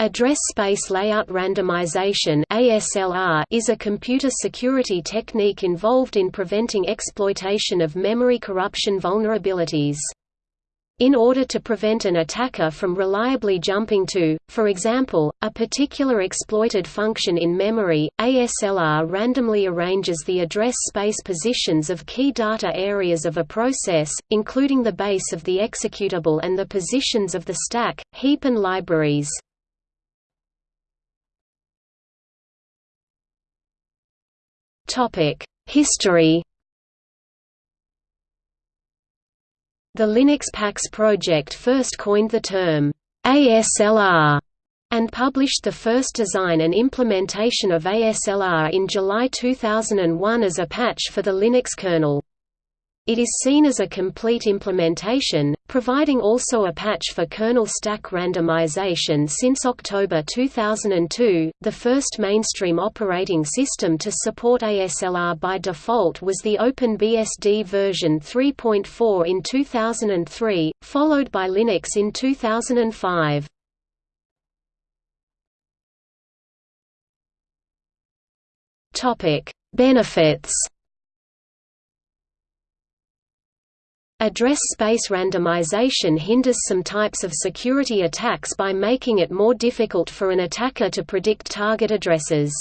Address Space Layout Randomization is a computer security technique involved in preventing exploitation of memory corruption vulnerabilities. In order to prevent an attacker from reliably jumping to, for example, a particular exploited function in memory, ASLR randomly arranges the address space positions of key data areas of a process, including the base of the executable and the positions of the stack, heap and libraries. History The Linux PaX project first coined the term ASLR and published the first design and implementation of ASLR in July 2001 as a patch for the Linux kernel. It is seen as a complete implementation, providing also a patch for kernel stack randomization since October 2002. The first mainstream operating system to support ASLR by default was the OpenBSD version 3.4 in 2003, followed by Linux in 2005. Topic: Benefits Address space randomization hinders some types of security attacks by making it more difficult for an attacker to predict target addresses.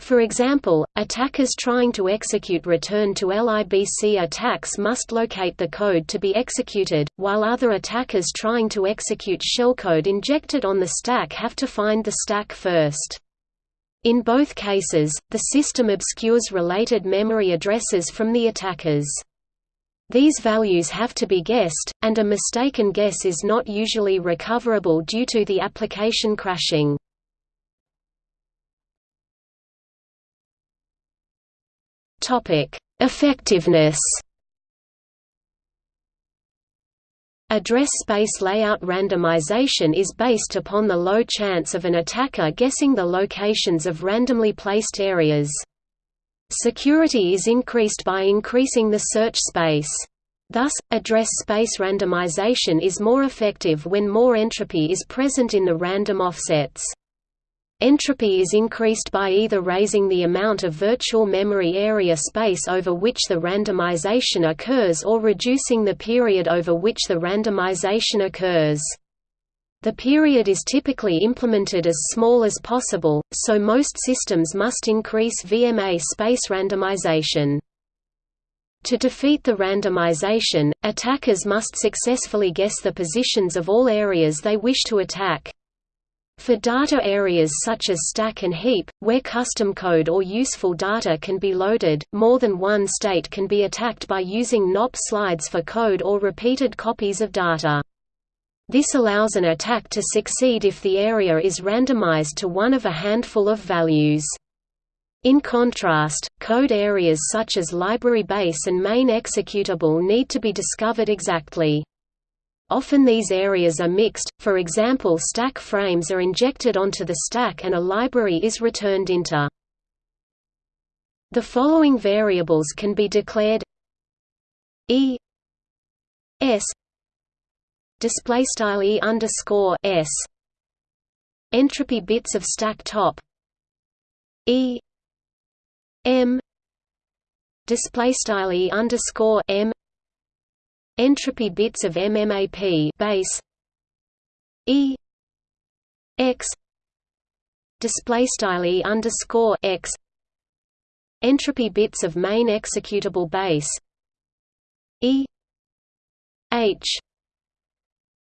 For example, attackers trying to execute return to LIBC attacks must locate the code to be executed, while other attackers trying to execute shellcode injected on the stack have to find the stack first. In both cases, the system obscures related memory addresses from the attackers. These values have to be guessed, and a mistaken guess is not usually recoverable due to the application crashing. Effectiveness Address space layout randomization is based upon the low chance of an attacker guessing the locations of randomly placed areas. Security is increased by increasing the search space. Thus, address space randomization is more effective when more entropy is present in the random offsets. Entropy is increased by either raising the amount of virtual memory area space over which the randomization occurs or reducing the period over which the randomization occurs. The period is typically implemented as small as possible, so most systems must increase VMA space randomization. To defeat the randomization, attackers must successfully guess the positions of all areas they wish to attack. For data areas such as stack and heap, where custom code or useful data can be loaded, more than one state can be attacked by using NOP slides for code or repeated copies of data. This allows an attack to succeed if the area is randomized to one of a handful of values. In contrast, code areas such as library base and main executable need to be discovered exactly. Often these areas are mixed, for example stack frames are injected onto the stack and a library is returned into. The following variables can be declared e s display style e underscore s. Entropy bits of stack top. E. M. Display style e underscore m. Entropy bits of mmap base. E. X. Display style e underscore x. Entropy bits of main executable base. E. H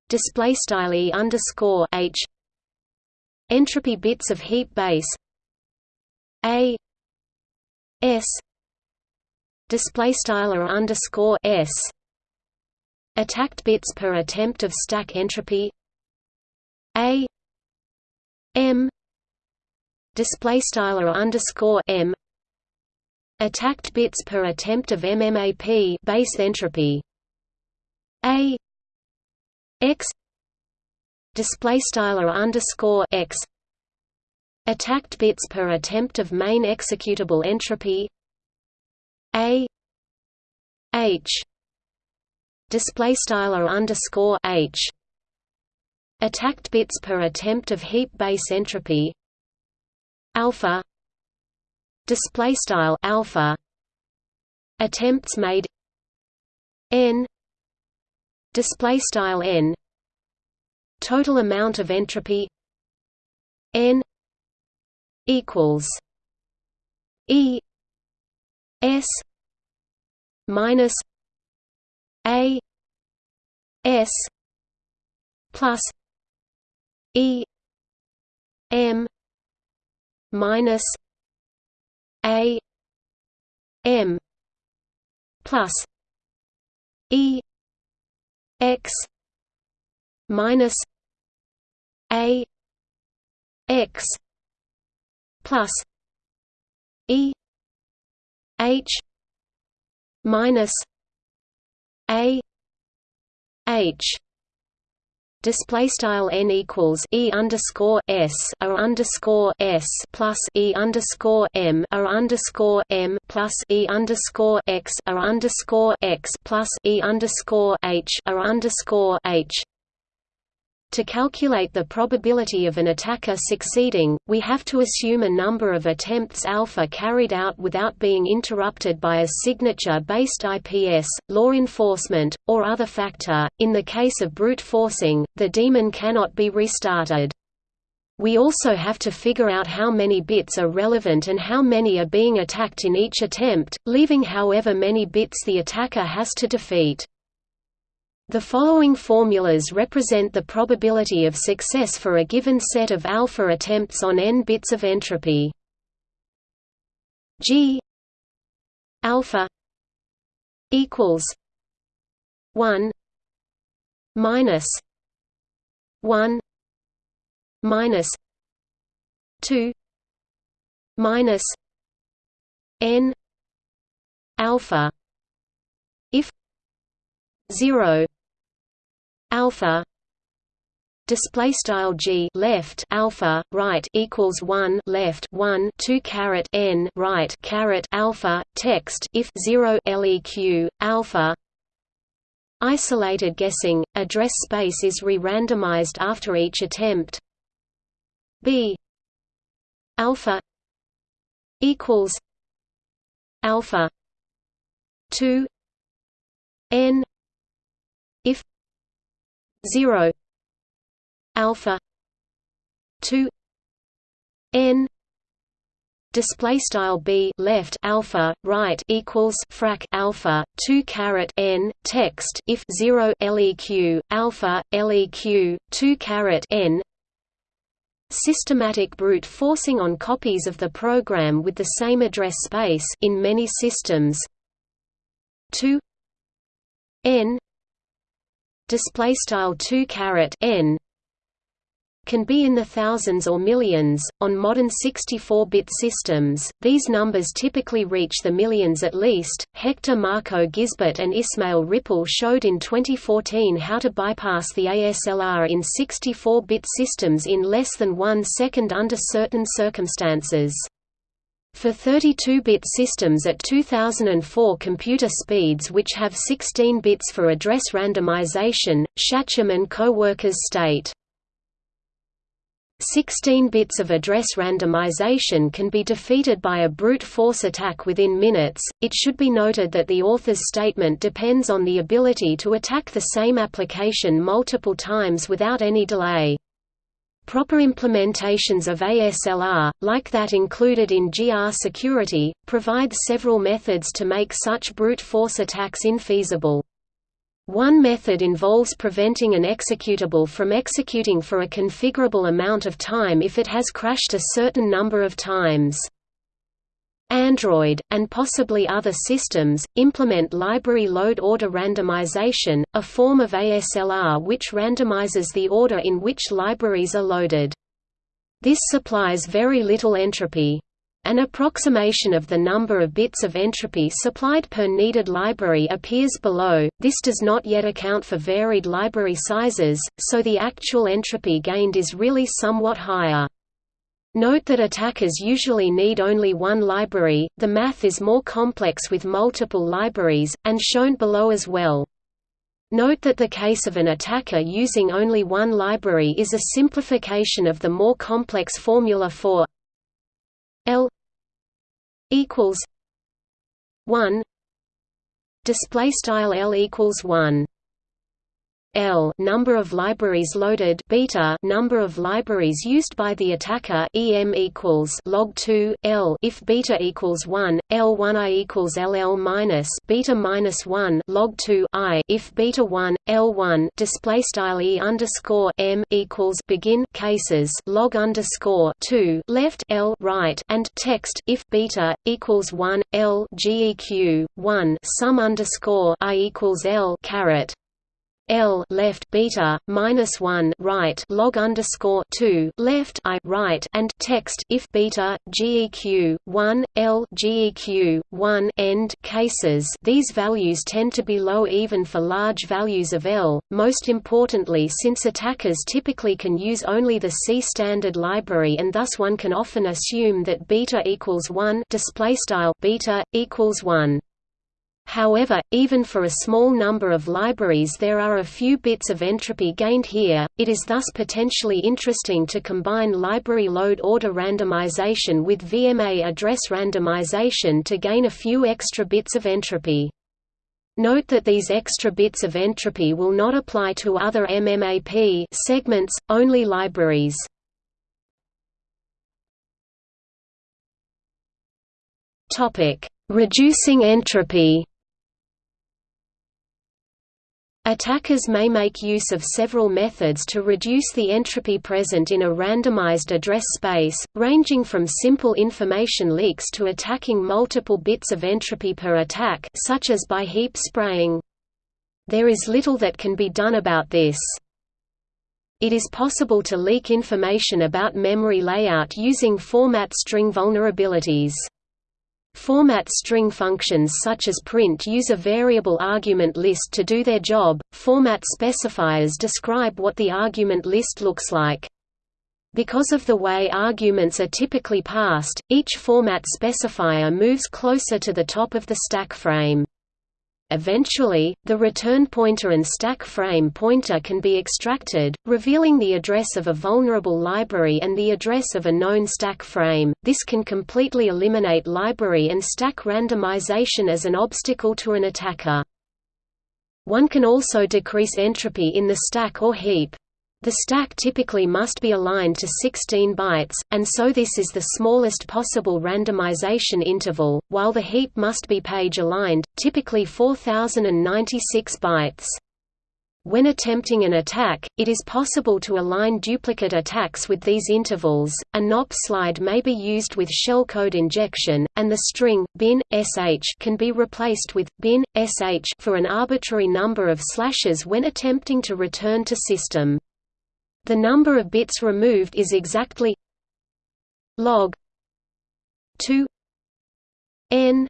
display style e underscore h entropy bits of heap base a s display style underscore s attacked bits per attempt of stack entropy a m display style underscore m attacked bits per attempt of mmap base entropy a x display style or underscore x attacked bits per attempt of main executable entropy a h display style or underscore h attacked bits per attempt of heap base entropy alpha display style alpha attempts made n display style n total amount of entropy n equals e s minus a s plus e m minus a m plus e x minus a x plus e h minus a h display style n equals e underscore s or underscore s plus e underscore m or underscore m plus e underscore x or underscore x plus e underscore h or underscore h to calculate the probability of an attacker succeeding, we have to assume a number of attempts alpha carried out without being interrupted by a signature-based IPS, law enforcement, or other factor. In the case of brute forcing, the daemon cannot be restarted. We also have to figure out how many bits are relevant and how many are being attacked in each attempt, leaving however many bits the attacker has to defeat. The following formulas represent the probability of success for a given set of alpha attempts on n bits of entropy. G alpha equals 1 minus 1 minus 2 minus n alpha if 0 alpha display style g left alpha right equals 1 left 1 2 caret n right caret alpha text if 0 leq alpha isolated guessing address space is re-randomized after each attempt b alpha equals alpha 2 n 0 alpha 2 n display style b left alpha right equals frac alpha 2 caret n text if 0 leq alpha leq 2 caret n systematic brute forcing on copies of the program with the same address space in many systems 2 n display style 2 caret n can be in the thousands or millions. On modern 64-bit systems, these numbers typically reach the millions at least. Hector Marco Gisbert and Ismail Ripoll showed in 2014 how to bypass the ASLR in 64-bit systems in less than one second under certain circumstances. For 32-bit systems at 2004 computer speeds which have 16 bits for address randomization, Shacham and co-workers state 16 bits of address randomization can be defeated by a brute force attack within minutes. It should be noted that the author's statement depends on the ability to attack the same application multiple times without any delay. Proper implementations of ASLR, like that included in grsecurity, provide several methods to make such brute force attacks infeasible. One method involves preventing an executable from executing for a configurable amount of time if it has crashed a certain number of times. Android, and possibly other systems, implement library load order randomization, a form of ASLR which randomizes the order in which libraries are loaded. This supplies very little entropy. An approximation of the number of bits of entropy supplied per needed library appears below, this does not yet account for varied library sizes, so the actual entropy gained is really somewhat higher. Note that attackers usually need only one library, the math is more complex with multiple libraries, and shown below as well. Note that the case of an attacker using only one library is a simplification of the more complex formula for L equals 1 display style L equals 1 L number of libraries loaded beta number of libraries used by the attacker EM equals log 2 L if beta equals 1 L1 I equals LL minus beta minus 1 log 2 I if beta 1 L1 display style E underscore M equals begin cases log underscore 2 left L right and text if beta equals 1 L GEQ 1 sum underscore I equals L caret L left beta minus one right log underscore two left I right and text if beta GEQ one L GEQ one end cases these values tend to be low even for large values of L. Most importantly, since attackers typically can use only the C standard library, and thus one can often assume that beta equals one display style beta equals one. However, even for a small number of libraries there are a few bits of entropy gained here, it is thus potentially interesting to combine library load order randomization with VMA address randomization to gain a few extra bits of entropy. Note that these extra bits of entropy will not apply to other MMAP segments, only libraries. Reducing entropy Attackers may make use of several methods to reduce the entropy present in a randomized address space, ranging from simple information leaks to attacking multiple bits of entropy per attack such as by heap spraying. There is little that can be done about this. It is possible to leak information about memory layout using format string vulnerabilities. Format string functions such as print use a variable argument list to do their job. Format specifiers describe what the argument list looks like. Because of the way arguments are typically passed, each format specifier moves closer to the top of the stack frame. Eventually, the return pointer and stack frame pointer can be extracted, revealing the address of a vulnerable library and the address of a known stack frame. This can completely eliminate library and stack randomization as an obstacle to an attacker. One can also decrease entropy in the stack or heap. The stack typically must be aligned to 16 bytes, and so this is the smallest possible randomization interval, while the heap must be page-aligned, typically 4096 bytes. When attempting an attack, it is possible to align duplicate attacks with these intervals. A NOP slide may be used with shellcode injection, and the string bin sh can be replaced with bin sh for an arbitrary number of slashes when attempting to return to system. The number of bits removed is exactly log 2 n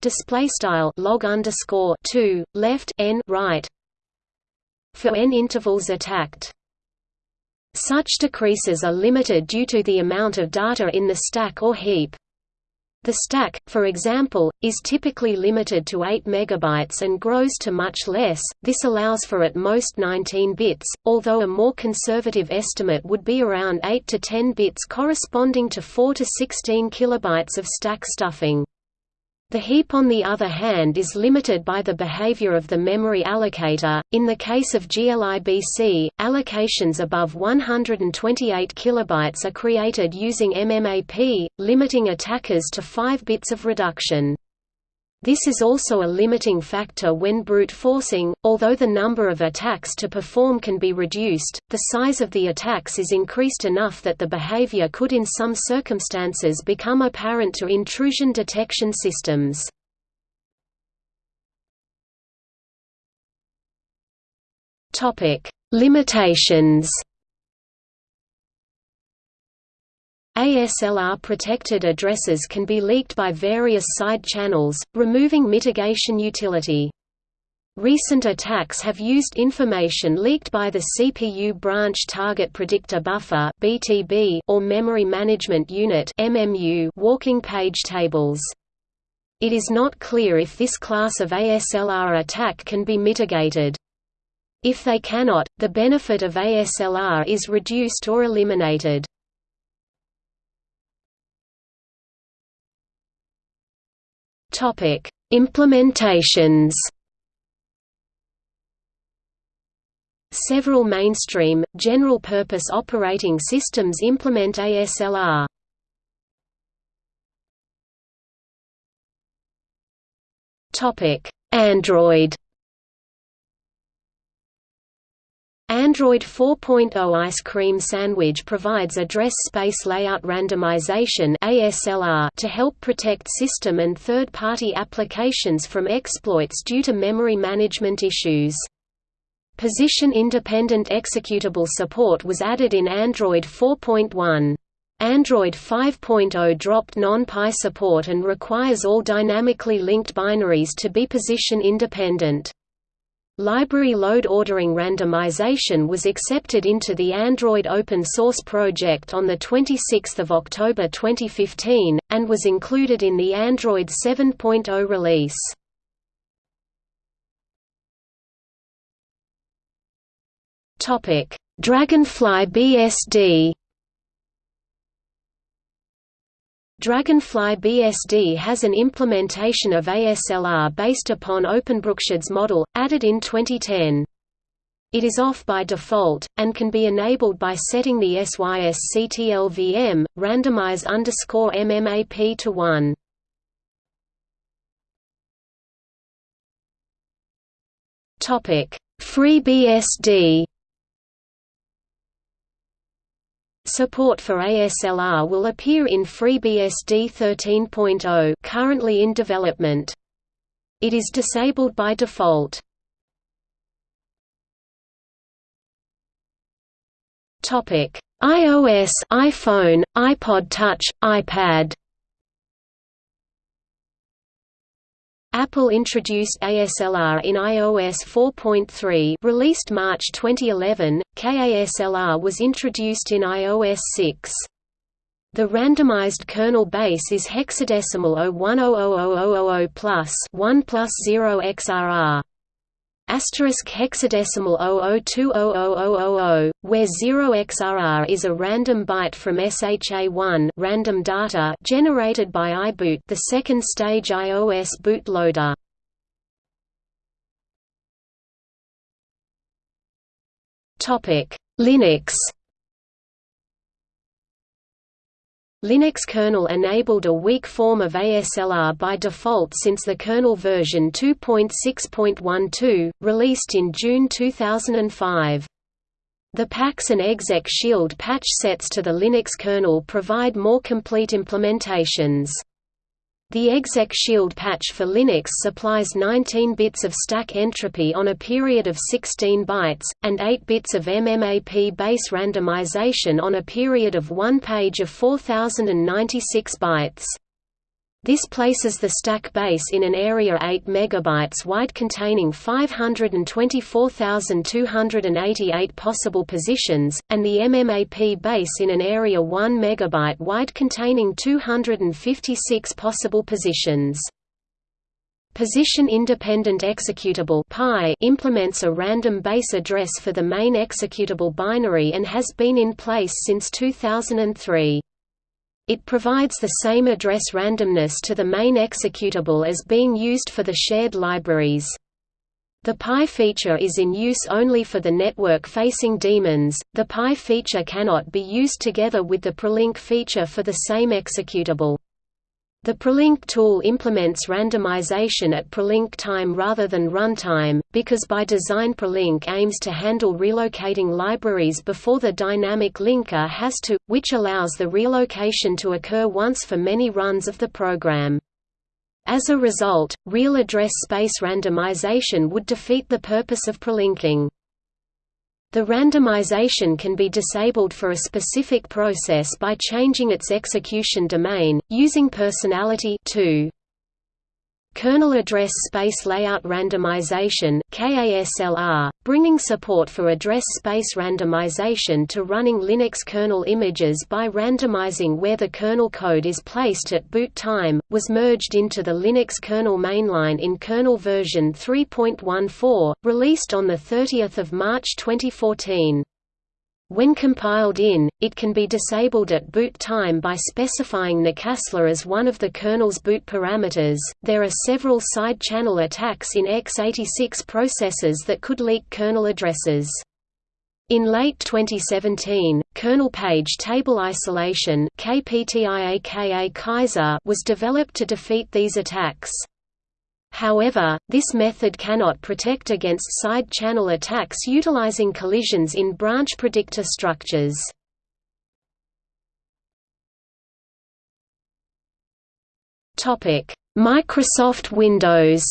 display style log underscore 2 left n right for n intervals attacked. Such decreases are limited due to the amount of data in the stack or heap. The stack, for example, is typically limited to 8 MB and grows to much less, this allows for at most 19 bits, although a more conservative estimate would be around 8 to 10 bits corresponding to 4 to 16 kilobytes of stack stuffing. The heap on the other hand is limited by the behavior of the memory allocator. In the case of glibc, allocations above 128 kilobytes are created using MMAP, limiting attackers to 5 bits of reduction. This is also a limiting factor when brute forcing, although the number of attacks to perform can be reduced, the size of the attacks is increased enough that the behavior could in some circumstances become apparent to intrusion detection systems. Limitations ASLR-protected addresses can be leaked by various side channels, removing mitigation utility. Recent attacks have used information leaked by the CPU Branch Target Predictor Buffer (BTB) or Memory Management Unit (MMU) walking page tables. it is not clear if this class of ASLR attack can be mitigated. If they cannot, the benefit of ASLR is reduced or eliminated. Topic: Implementations. Several mainstream, general-purpose operating systems implement ASLR. Topic: Android. Android 4.0 Ice Cream Sandwich provides address space layout randomization (ASLR) to help protect system and third-party applications from exploits due to memory management issues. Position-independent executable support was added in Android 4.1. Android 5.0 dropped non-PI support and requires all dynamically linked binaries to be position-independent. Library load ordering randomization was accepted into the Android open source project on 26 October 2015, and was included in the Android 7.0 release. Dragonfly BSD Dragonfly BSD has an implementation of ASLR based upon OpenBSD's model, added in 2010. It is off by default, and can be enabled by setting the SYSCTLVM, randomize underscore MMAP to 1. FreeBSD Support for ASLR will appear in FreeBSD 13.0 currently in development. It is disabled by default. IOS, iPhone, iPod Touch, iPad Apple introduced ASLR in iOS 4.3 released March 2011, KASLR was introduced in iOS 6. The randomized kernel base is hexadecimal 0100000 plus 1 plus 0 XRR asterisk hexadecimal 00200000, where 0xRR is a random byte from SHA-1 random data generated by iBoot the second stage iOS bootloader. Topic: Linux Linux kernel enabled a weak form of ASLR by default since the kernel version 2.6.12, released in June 2005. The PAX and exec shield patch sets to the Linux kernel provide more complete implementations. The exec shield patch for Linux supplies 19 bits of stack entropy on a period of 16 bytes, and 8 bits of MMAP base randomization on a period of one page of 4096 bytes. This places the stack base in an area 8 MB wide containing 524,288 possible positions, and the MMAP base in an area 1 MB wide containing 256 possible positions. Position-independent executable implements a random base address for the main executable binary and has been in place since 2003. It provides the same address randomness to the main executable as being used for the shared libraries. The PI feature is in use only for the network-facing daemons. The PI feature cannot be used together with the prelink feature for the same executable. The prelink tool implements randomization at prelink time rather than runtime, because by design prelink aims to handle relocating libraries before the dynamic linker has to, which allows the relocation to occur once for many runs of the program. As a result, real address space randomization would defeat the purpose of prelinking. The randomization can be disabled for a specific process by changing its execution domain, using personality 2. Kernel Address Space Layout Randomization KASLR, bringing support for address space randomization to running Linux kernel images by randomizing where the kernel code is placed at boot time, was merged into the Linux kernel mainline in kernel version 3.14, released on 30 March 2014. When compiled in, it can be disabled at boot time by specifying the nokaslr as one of the kernel's boot parameters. There are several side channel attacks in x86 processors that could leak kernel addresses. In late 2017, kernel page table isolation was developed to defeat these attacks. However, this method cannot protect against side channel attacks utilizing collisions in branch predictor structures. Microsoft Windows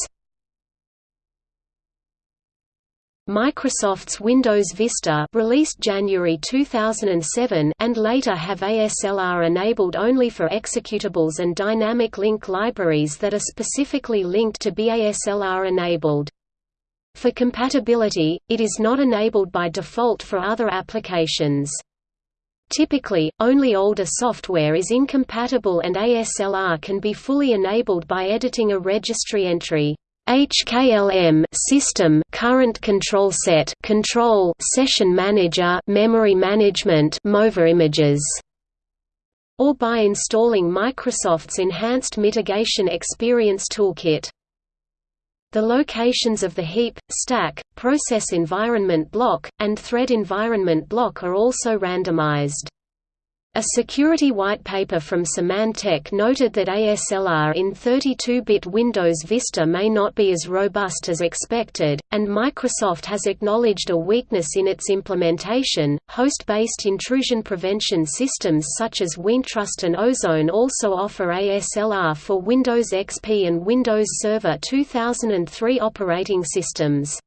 Microsoft's Windows Vista released January 2007 and later have ASLR enabled only for executables and dynamic link libraries that are specifically linked to be ASLR enabled. For compatibility, it is not enabled by default for other applications. Typically, only older software is incompatible and ASLR can be fully enabled by editing a registry entry. HKLM system current control set control session manager memory management MoveImages or by installing Microsoft's enhanced mitigation experience toolkit the locations of the heap, stack, process environment block, and thread environment block are also randomized. A security white paper from Symantec noted that ASLR in 32-bit Windows Vista may not be as robust as expected, and Microsoft has acknowledged a weakness in its implementation. Host-based intrusion prevention systems such as WehnTrust and Ozone also offer ASLR for Windows XP and Windows Server 2003 operating systems.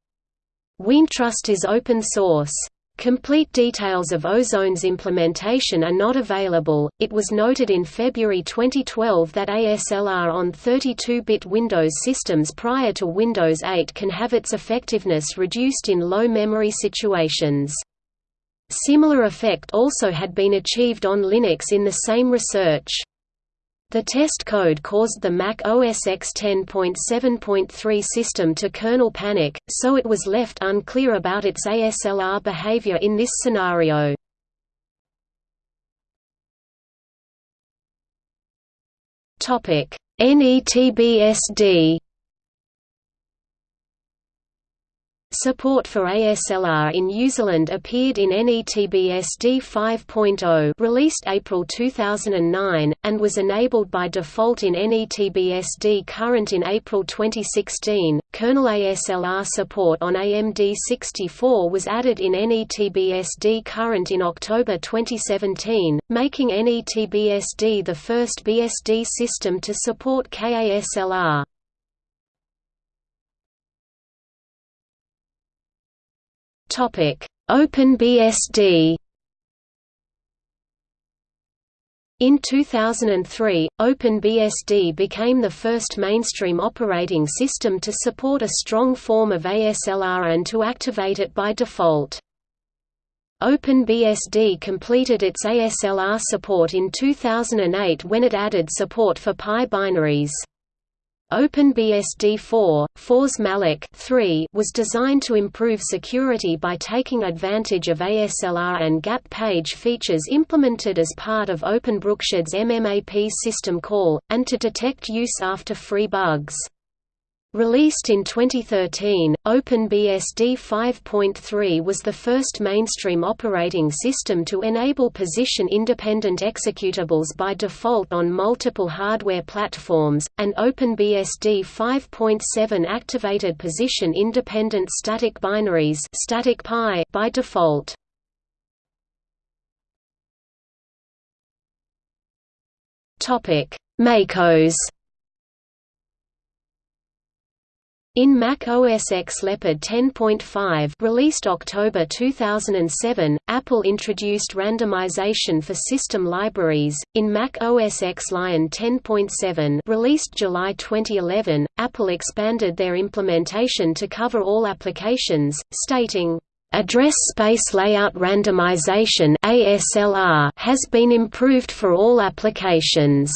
WehnTrust is open source. Complete details of Ozone's implementation are not available. It was noted in February 2012 that ASLR on 32-bit Windows systems prior to Windows 8 can have its effectiveness reduced in low memory situations. Similar effect also had been achieved on Linux in the same research. The test code caused the Mac OS X 10.7.3 system to kernel panic, so it was left unclear about its ASLR behavior in this scenario. NETBSD Support for ASLR in userland appeared in NETBSD 5.0 released April 2009, and was enabled by default in NETBSD Current in April 2016. Kernel ASLR support on AMD64 was added in NETBSD Current in October 2017, making NETBSD the first BSD system to support KASLR. OpenBSD. In 2003, OpenBSD became the first mainstream operating system to support a strong form of ASLR and to activate it by default. OpenBSD completed its ASLR support in 2008 when it added support for PI binaries. OpenBSD4, 4's Malloc 3 was designed to improve security by taking advantage of ASLR and gap page features implemented as part of OpenBSD's MMAP system call, and to detect use after free bugs. Released in 2013, OpenBSD 5.3 was the first mainstream operating system to enable position-independent executables by default on multiple hardware platforms, and OpenBSD 5.7 activated position-independent static binaries static PI by default. MACOS In Mac OS X Leopard 10.5 released October 2007, Apple introduced randomization for system libraries. In Mac OS X Lion 10.7 released July 2011, Apple expanded their implementation to cover all applications, stating, Address space layout randomization (ASLR) has been improved for all applications.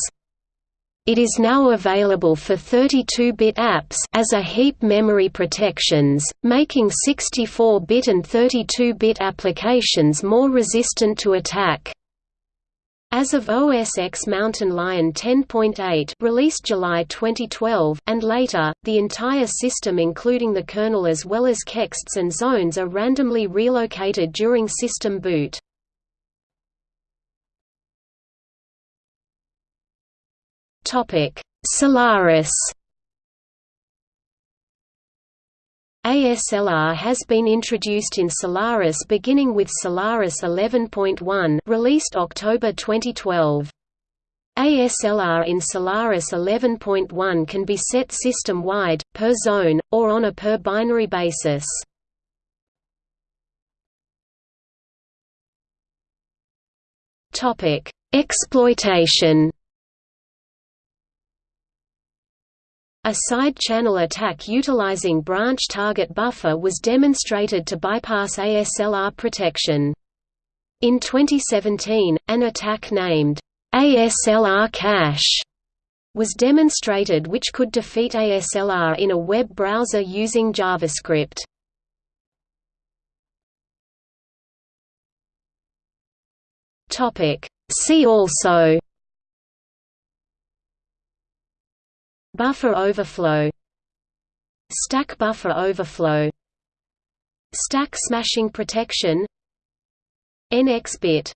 It is now available for 32-bit apps as a heap memory protections, making 64-bit and 32-bit applications more resistant to attack. As of OS X Mountain Lion 10.8 released July 2012, and later, the entire system including the kernel as well as kexts and zones are randomly relocated during system boot. Solaris ASLR has been introduced in Solaris beginning with Solaris 11.1 released October 2012. ASLR in Solaris 11.1 can be set system-wide, per zone, or on a per binary basis. Exploitation A side-channel attack utilizing branch target buffer was demonstrated to bypass ASLR protection. In 2017, an attack named ASLR cache was demonstrated which could defeat ASLR in a web browser using JavaScript. See also Buffer overflow Stack buffer overflow Stack smashing protection NX bit